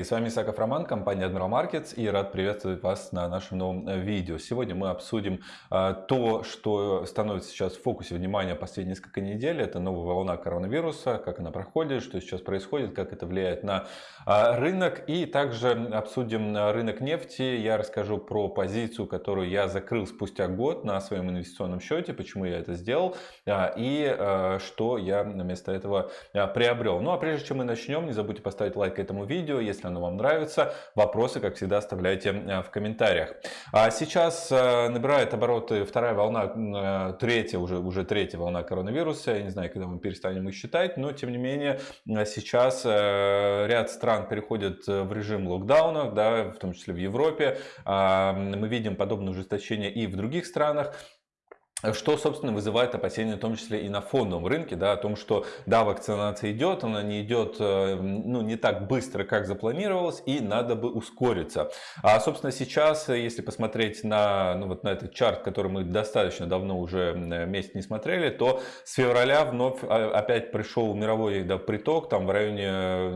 Коллеги! С вами Исаков Роман, компания Admiral Markets и рад приветствовать вас на нашем новом э, видео. Сегодня мы обсудим а, то, что становится сейчас в фокусе внимания последние несколько недель. Это новая волна коронавируса, как она проходит, что сейчас происходит, как это влияет на а, рынок. И также обсудим рынок нефти. Я расскажу про позицию, которую я закрыл спустя год на своем инвестиционном счете, почему я это сделал и что я вместо этого приобрел. Ну а прежде чем мы начнем, не забудьте поставить лайк этому видео, если оно вам нравится. Вопросы, как всегда, оставляйте э, в комментариях. А сейчас э, набирает обороты вторая волна, э, третья, уже, уже третья волна коронавируса. Я не знаю, когда мы перестанем их считать, но тем не менее сейчас ряд стран переходит в режим локдауна, да, в том числе в Европе. А, мы видим подобное ужесточение и в других странах. Что, собственно, вызывает опасения, в том числе и на фондовом рынке, да, о том, что, да, вакцинация идет, она не идет, э, ну, не так быстро, как запланировалось, и надо бы ускориться. А, собственно, сейчас, если посмотреть на, ну, вот на этот чарт, который мы достаточно давно уже месяц не смотрели, то с февраля вновь а, опять пришел мировой да, приток, там в районе,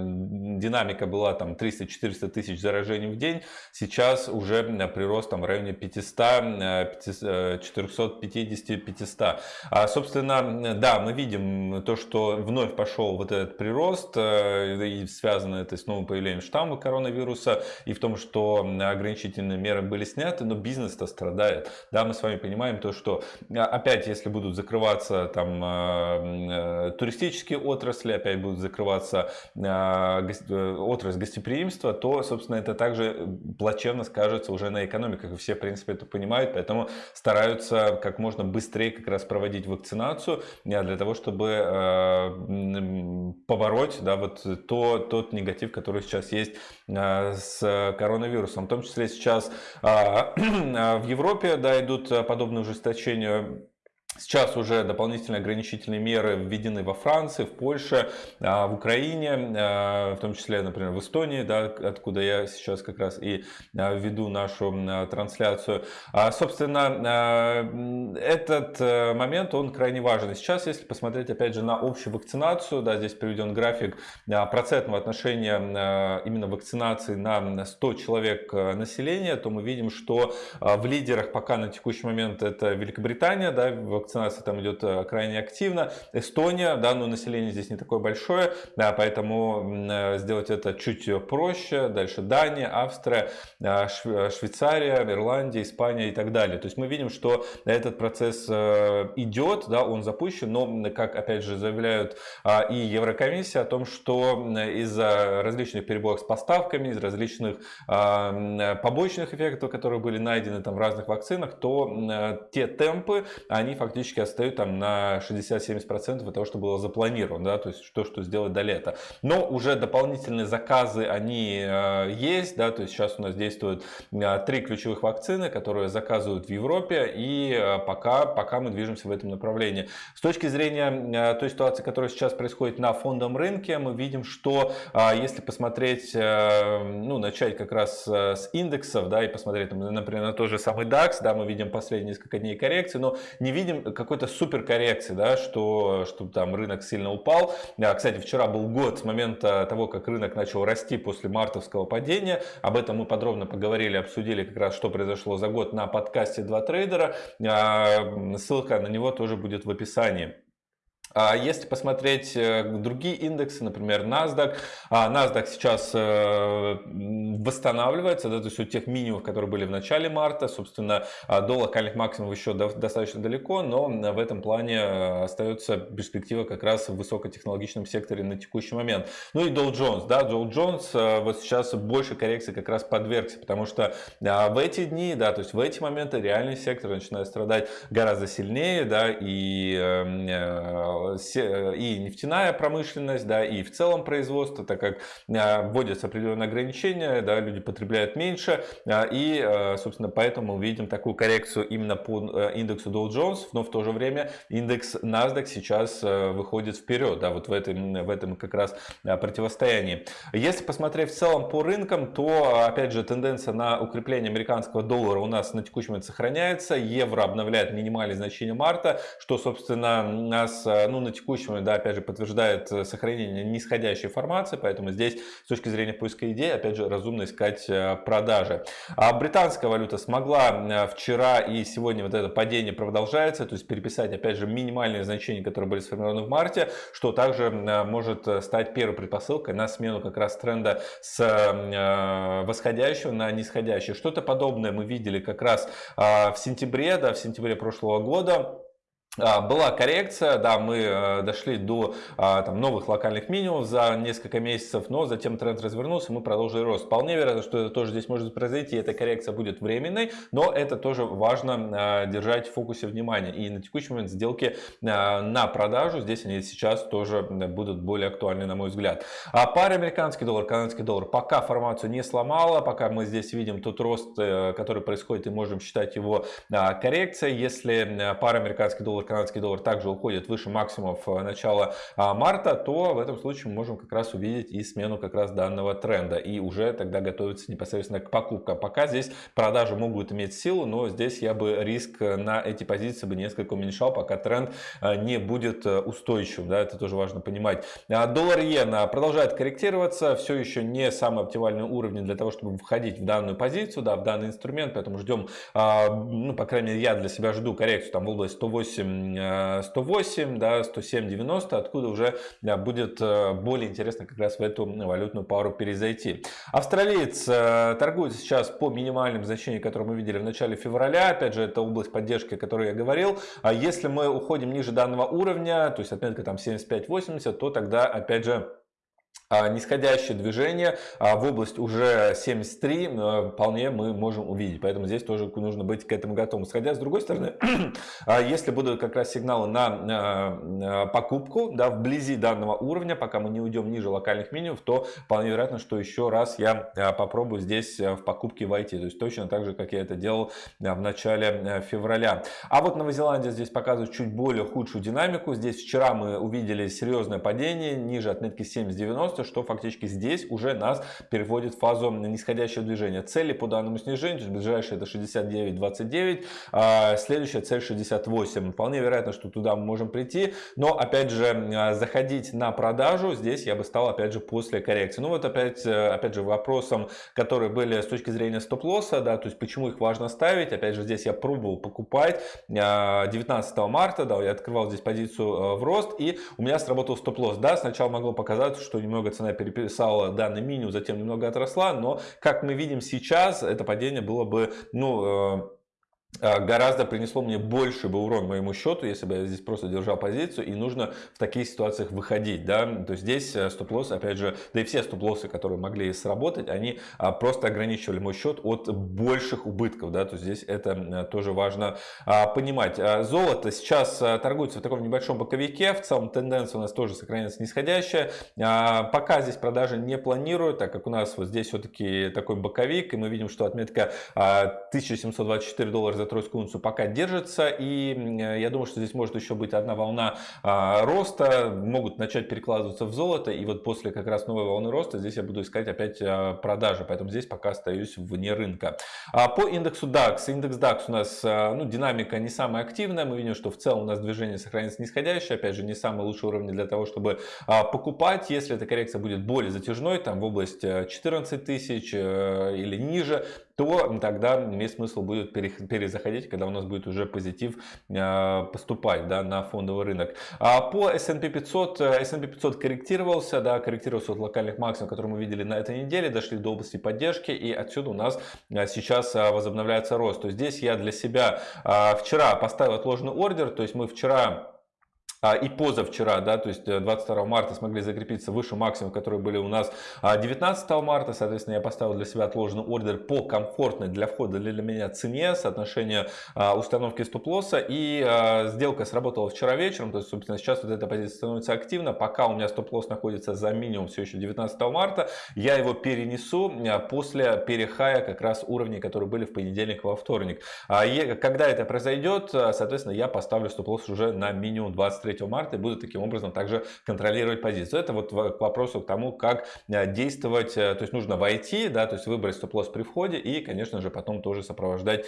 динамика была там 300-400 тысяч заражений в день, сейчас уже прирост там в районе 500, 450 500. А, собственно, да, мы видим то, что вновь пошел вот этот прирост, э, и связано это с новым появлением штамма коронавируса, и в том, что ограничительные меры были сняты, но бизнес-то страдает. Да, мы с вами понимаем то, что опять, если будут закрываться там э, туристические отрасли, опять будут закрываться э, отрасль гостеприимства, то, собственно, это также плачевно скажется уже на экономиках, и все, в принципе, это понимают, поэтому стараются как можно быстрее как раз проводить вакцинацию э, для того, чтобы э, побороть да, вот то, тот негатив, который сейчас есть э, с коронавирусом. В том числе сейчас в Европе да, идут подобные ужесточения Сейчас уже дополнительные ограничительные меры введены во Франции, в Польше, а, в Украине, а, в том числе, например, в Эстонии, да, откуда я сейчас как раз и а, веду нашу трансляцию. Собственно, этот э, момент, он крайне важен. Сейчас, если посмотреть, опять же, на общую вакцинацию, да, здесь приведен график процентного отношения именно вакцинации на 100 человек э, населения, то мы видим, что в лидерах пока на текущий момент это Великобритания, да, вакцинация там идет э, крайне активно. Эстония, да, но население здесь не такое большое, да, поэтому э, сделать это чуть проще. Дальше Дания, Австрия, э, Швейцария, Ирландия, Испания и так далее. То есть мы видим, что этот процесс идет, да, он запущен, но, как опять же заявляют а, и Еврокомиссия о том, что из-за различных перебоев с поставками, из различных а, побочных эффектов, которые были найдены там в разных вакцинах, то те темпы, они фактически фактически отстают там на 60-70% от того, что было запланировано, да, то есть то, что сделать до лета. Но уже дополнительные заказы, они э, есть, да, то есть сейчас у нас действуют э, три ключевых вакцины, которые заказывают в Европе, и э, пока, пока мы движемся в этом направлении. С точки зрения той ситуации, которая сейчас происходит на фондовом рынке, мы видим, что если посмотреть, ну, начать как раз с индексов, да, и посмотреть, например, на тот же самый DAX, да, мы видим последние несколько дней коррекции, но не видим какой-то супер коррекции, да, что, что там рынок сильно упал. А, кстати, вчера был год с момента того, как рынок начал расти после мартовского падения. Об этом мы подробно поговорили, обсудили как раз, что произошло за год на подкасте «Два трейдера». А, ссылка на него тоже будет в описании. А если посмотреть э, другие индексы, например, NASDAQ, а, NASDAQ сейчас э, восстанавливается, да, то есть от тех минимумов, которые были в начале марта, собственно, а, до локальных максимумов еще достаточно далеко, но в этом плане э, остается перспектива как раз в высокотехнологичном секторе на текущий момент. Ну и Dow Jones, да, Dow Jones вот сейчас больше коррекции как раз подвергся, потому что в эти дни, да, то есть в эти моменты реальный сектор начинает страдать гораздо сильнее, да, и и нефтяная промышленность, да, и в целом производство, так как а, вводятся определенные ограничения, да, люди потребляют меньше, и, собственно, поэтому мы видим такую коррекцию именно по индексу Dow Jones, но в то же время индекс NASDAQ сейчас выходит вперед, да, вот в этом, в этом как раз противостоянии. Если посмотреть в целом по рынкам, то, опять же, тенденция на укрепление американского доллара у нас на текущий момент сохраняется, евро обновляет минимальные значения марта, что, собственно, нас, ну, на момент, да, опять же, подтверждает сохранение нисходящей формации, поэтому здесь с точки зрения поиска идей, опять же, разумно искать продажи. А британская валюта смогла вчера и сегодня вот это падение продолжается, то есть переписать, опять же, минимальные значения, которые были сформированы в марте, что также может стать первой предпосылкой на смену как раз тренда с восходящего на нисходящий. Что-то подобное мы видели как раз в сентябре, да, в сентябре прошлого года. А, была коррекция, да, мы э, дошли до а, там, новых локальных минимумов за несколько месяцев, но затем тренд развернулся, мы продолжили рост. Вполне вероятно, что это тоже здесь может произойти, эта коррекция будет временной, но это тоже важно а, держать в фокусе внимания. И на текущий момент сделки на продажу, здесь они сейчас тоже будут более актуальны, на мой взгляд. А пара американский доллар, канадский доллар пока формацию не сломала, пока мы здесь видим тот рост, э, который происходит, и можем считать его коррекцией. Если пара американский доллар канадский доллар также уходит выше максимумов э, начала а, марта, то в этом случае мы можем как раз увидеть и смену как раз данного тренда и уже тогда готовиться непосредственно к покупкам. Пока здесь продажи могут иметь силу, но здесь я бы риск на эти позиции бы несколько уменьшал, пока тренд э, не будет э, устойчивым. Да, это тоже важно понимать. А, доллар иена продолжает корректироваться, все еще не самые оптимальные уровни для того, чтобы входить в данную позицию, да, в данный инструмент, поэтому ждем, а, ну, по крайней мере, я для себя жду коррекцию там в область 108 108, да, 107, 90, откуда уже будет э, более интересно как раз в эту валютную пару перезайти. Австралиец э, торгует сейчас по минимальным значениям, которые мы видели в начале февраля. Опять же, это область поддержки, о которой я говорил. А если мы уходим ниже данного уровня, то есть отметка там 75-80, то тогда, опять же, нисходящее движение а, в область уже 73 э, вполне мы можем увидеть. Поэтому здесь тоже нужно быть к этому готовым. Сходя с другой стороны, а, если будут как раз сигналы на покупку да, вблизи данного уровня, пока мы не уйдем ниже локальных минимумов, то вполне вероятно, что еще раз я попробую здесь в покупке войти. То есть точно так же, как я это делал в начале февраля. А вот Новозеландия здесь показывает чуть более худшую динамику. Здесь вчера мы увидели серьезное падение ниже отметки 70-90 что фактически здесь уже нас переводит в фазу нисходящего движения. Цели по данному снижению, то есть ближайшая это 69.29, а следующая цель 68. Вполне вероятно, что туда мы можем прийти, но опять же а, заходить на продажу здесь я бы стал опять же после коррекции. Ну вот опять, э, опять же вопросом, которые были с точки зрения стоп-лосса, да, то есть почему их важно ставить. Опять же здесь я пробовал покупать 19 а, марта, да, я открывал здесь позицию э, в рост и у меня сработал стоп-лосс. Да, сначала могло показаться, что немного цена переписала данный минимум, затем немного отросла, но как мы видим сейчас, это падение было бы, ну, э, гораздо принесло мне больше бы урон моему счету, если бы я здесь просто держал позицию, и нужно в таких ситуациях выходить, да, то есть здесь э, стоп-лосс, опять же, да и все стоп-лоссы, которые могли сработать, они а, просто ограничивали мой счет от больших убытков, да, то есть здесь это э, тоже важно а, понимать. Золото сейчас э, торгуется в таком небольшом боковике, в целом тенденция у нас тоже сохраняется нисходящая, пока здесь продажи не планирую, так как у нас вот здесь все-таки такой боковик, и мы видим, что отметка 1724 доллара за за тройскую унцию пока держится. И я думаю, что здесь может еще быть одна волна а, роста. Могут начать перекладываться в золото. И вот после как раз новой волны роста здесь я буду искать опять а, продажи. Поэтому здесь пока остаюсь вне рынка. А по индексу DAX. Индекс DAX у нас ну, динамика не самая активная. Мы видим, что в целом у нас движение сохранится нисходящее. Опять же, не самый лучший уровень для того, чтобы покупать. Если эта коррекция будет более затяжной, там в область 14 тысяч э, или ниже, то тогда имеет смысл будет перезаходить, когда у нас будет уже позитив э, поступать да, на фондовый рынок. А по S&P 500, S&P 500 корректировался, да, корректировался от локальных максимумов, которые мы видели на этой неделе, дошли до области поддержки, и отсюда у нас э, сейчас э, возобновляется рост. То есть здесь я для себя вчера поставил отложенный ордер, то есть мы вчера и позавчера, да, то есть 22 э, марта смогли закрепиться выше максимум, которые были у нас 19 а, марта, соответственно, я поставил для себя отложенный ордер по комфортной для входа для меня цене, соотношение а, установки стоп-лосса, и сделка сработала вчера вечером, то есть, собственно, сейчас вот эта позиция становится активна, пока у меня стоп-лосс находится за минимум все еще 19 марта, я его перенесу после перехая как раз уровней, которые были в понедельник во вторник. Когда это произойдет, соответственно, я поставлю стоп-лосс уже на минимум 23 3 марта и буду таким образом также контролировать позицию. Это вот к вопросу к тому, как действовать, то есть нужно войти, да, то есть выбрать стоп-лосс при входе и, конечно же, потом тоже сопровождать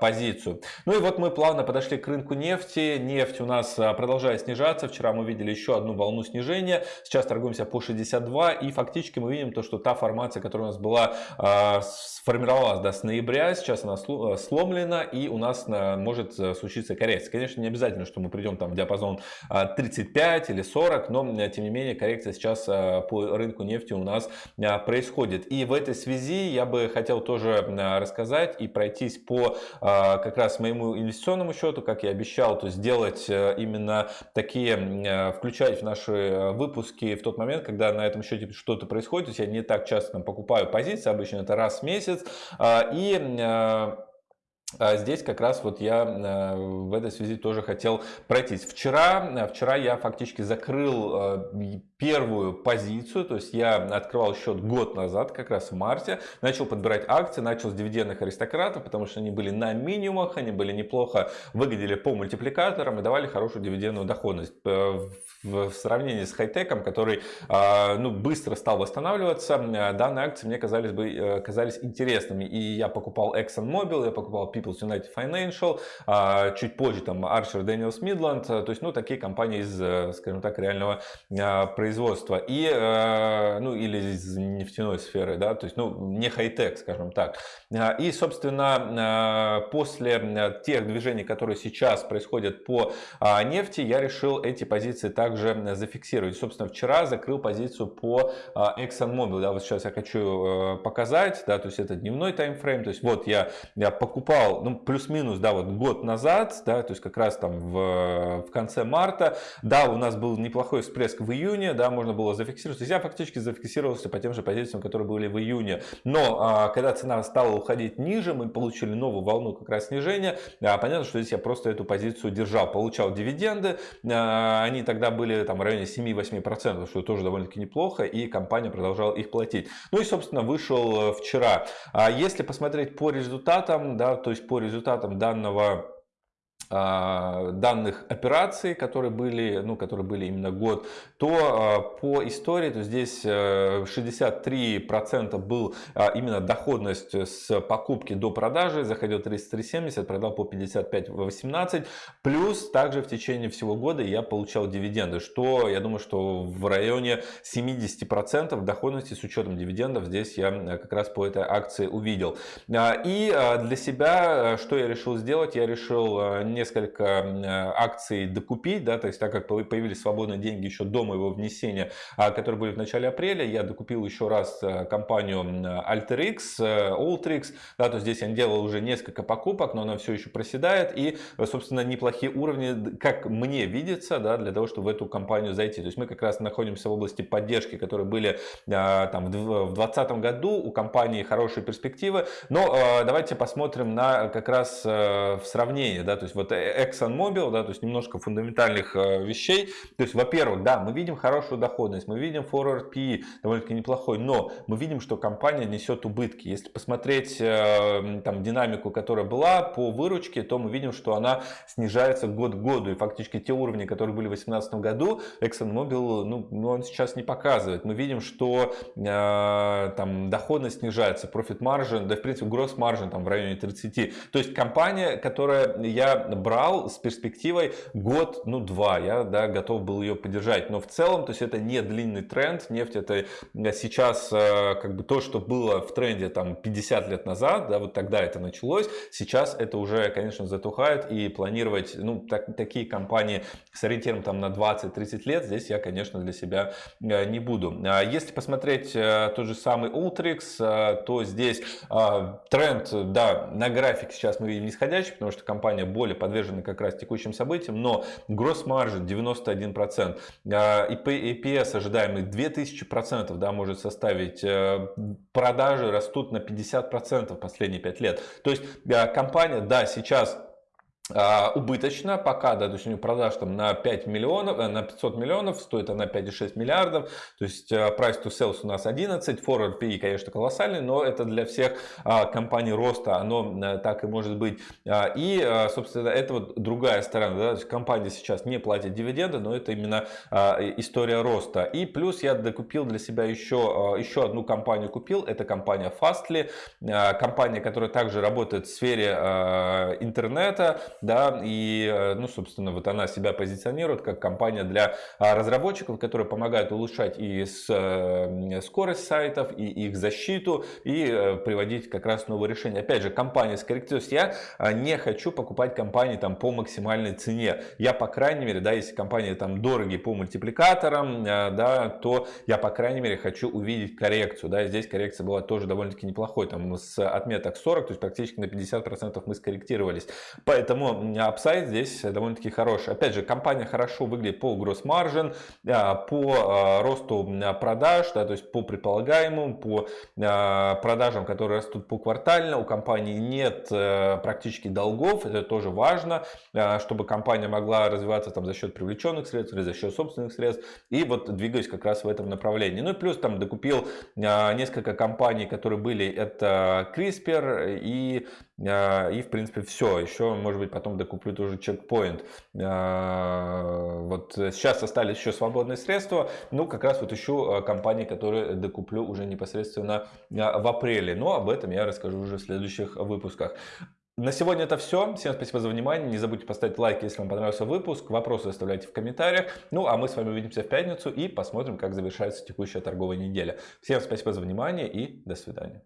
позицию. Ну и вот мы плавно подошли к рынку нефти. Нефть у нас продолжает снижаться. Вчера мы видели еще одну волну снижения. Сейчас торгуемся по 62 и фактически мы видим то, что та формация, которая у нас была, а, сформировалась да, с ноября, сейчас она э, сломлена и у нас э, может э, случиться коррекция. Конечно, не обязательно, что мы придем там в диапазон 35 или 40, но тем не менее коррекция сейчас по рынку нефти у нас происходит. И в этой связи я бы хотел тоже рассказать и пройтись по как раз моему инвестиционному счету, как я обещал, то сделать именно такие, включать в наши выпуски в тот момент, когда на этом счете что-то происходит. То есть я не так часто там, покупаю позиции, обычно это раз в месяц. А, и а, здесь как раз вот я э, в этой связи тоже хотел пройтись. Вчера, э, вчера я фактически закрыл э, первую позицию, то есть я открывал счет год назад, как раз в марте, начал подбирать акции, начал с дивидендных аристократов, потому что они были на минимумах, они были неплохо, выглядели по мультипликаторам и давали хорошую дивидендную доходность. В сравнении с хай-теком, который ну, быстро стал восстанавливаться, данные акции мне казались, бы, казались интересными. И я покупал ExxonMobil, я покупал People's United Financial, а, чуть позже там Archer Daniels Midland, то есть ну такие компании из, э, скажем так, реального а, производства и э, ну или из нефтяной сферы, да, то есть ну не хай-тек, скажем так. А, и собственно после тех движений, которые сейчас происходят по нефти, я решил эти позиции также зафиксировать. Собственно, вчера закрыл позицию по ExxonMobil, да, вот сейчас я хочу э, показать, да, то есть это дневной таймфрейм, то есть вот я, я покупал, ну, плюс-минус, да, вот год назад, да, то есть как раз там в, в конце марта, да, у нас был неплохой всплеск в июне, да, можно было зафиксировать, я фактически зафиксировался по тем же позициям, которые были в июне, но а, когда цена стала уходить ниже, мы получили новую волну как раз снижения, а, понятно, что здесь я просто эту позицию держал, получал дивиденды, а, они тогда были там в районе 7-8%, что тоже довольно-таки неплохо, и компания продолжала их платить. Ну и, собственно, вышел вчера. А если посмотреть по результатам, да, то есть по результатам данного данных операций, которые были, ну, которые были именно год, то а, по истории, то здесь 63% э, был а, именно доходность с покупки до продажи, заходил 33,70, продал по 55,18, плюс также в течение всего года я получал дивиденды, что я думаю, что в районе 70% доходности с учетом дивидендов здесь я как раз по этой акции увидел. И для себя, что я решил сделать, я решил несколько акций докупить, да, то есть так как появились свободные деньги еще до моего внесения, а, которые были в начале апреля, я докупил еще раз э, компанию AlterX, э, Ultrix, да, то здесь я делал уже несколько покупок, но она все еще проседает и, собственно, неплохие уровни, как мне видится, да, для того, чтобы в эту компанию зайти. То есть мы как раз находимся в области поддержки, которые были а, там в 2020 году, у компании хорошие перспективы, но давайте посмотрим на как раз в сравнении, да, то есть вот вот ExxonMobil, да, то есть немножко фундаментальных э, вещей. То есть, во-первых, да, мы видим хорошую доходность, мы видим forward PE довольно-таки неплохой, но мы видим, что компания несет убытки. Если посмотреть э, там динамику, которая была по выручке, то мы видим, что она снижается год к году. И фактически те уровни, которые были в 2018 году, ExxonMobil, ну, ну, он сейчас не показывает. Мы видим, что э, там доходность снижается, profit margin, да, в принципе, gross margin там в районе 30. То есть компания, которая я брал с перспективой год, ну два, я да, готов был ее поддержать. Но в целом, то есть это не длинный тренд, нефть это сейчас э, как бы то, что было в тренде там 50 лет назад, да, вот тогда это началось, сейчас это уже, конечно, затухает и планировать, ну, так, такие компании с ориентиром там на 20-30 лет, здесь я, конечно, для себя э, не буду. А если посмотреть э, тот же самый Ultrix, то здесь тренд, да, на график сейчас мы видим нисходящий, потому что компания более подвержены как раз текущим событиям, но margin 91%, EPS ожидаемый 2000% да, может составить, э, продажи растут на 50% последние 5 лет. То есть компания, да, сейчас убыточно пока, да, то есть у них продаж там на 5 миллионов, э, на 500 миллионов, стоит она 5,6 миллиардов, то есть э, price to sales у нас 11, forward PE, конечно, колоссальный, но это для всех а, компаний роста, оно э, так и может быть. А, и, собственно, это вот другая сторона, да, то есть компания сейчас не платит дивиденды, но это именно история роста. И плюс я докупил для себя еще, еще одну компанию купил, это компания Fastly, компания, которая также работает в сфере интернета, да, и, э, ну, собственно, вот она себя позиционирует как компания для а, разработчиков, которые помогают улучшать и э, скорость сайтов, и их защиту, и э, приводить как раз новые решения. Опять же, компания скорректируется. Я а, не хочу покупать компании там по максимальной цене. Я, по крайней мере, да, если компания там дорогие по мультипликаторам, да, то я, по крайней мере, хочу увидеть коррекцию, да, здесь коррекция была тоже довольно-таки неплохой, там с отметок 40, то есть практически на 50% мы скорректировались. Поэтому Поэтому апсайд здесь довольно-таки хороший. Опять же, компания хорошо выглядит по margin, а, по а, росту продаж, да, то есть по предполагаемым, по продажам, которые растут по квартально. У компании нет э, практически долгов, это тоже важно, чтобы компания могла развиваться там за счет привлеченных средств или за счет собственных средств. И вот двигаюсь как раз в этом направлении. Ну и плюс там докупил несколько компаний, которые были, это CRISPR и, и в принципе все. Еще, может быть, потом докуплю тоже чекпоинт. А, вот сейчас остались еще свободные средства, ну как раз вот ищу а, компании, которые докуплю уже непосредственно а, в апреле, но об этом я расскажу уже в следующих выпусках. На сегодня это все. Всем спасибо за внимание. Не забудьте поставить лайк, если вам понравился выпуск. Вопросы оставляйте в комментариях. Ну, а мы с вами увидимся в пятницу и посмотрим, как завершается текущая торговая неделя. Всем спасибо за внимание и до свидания.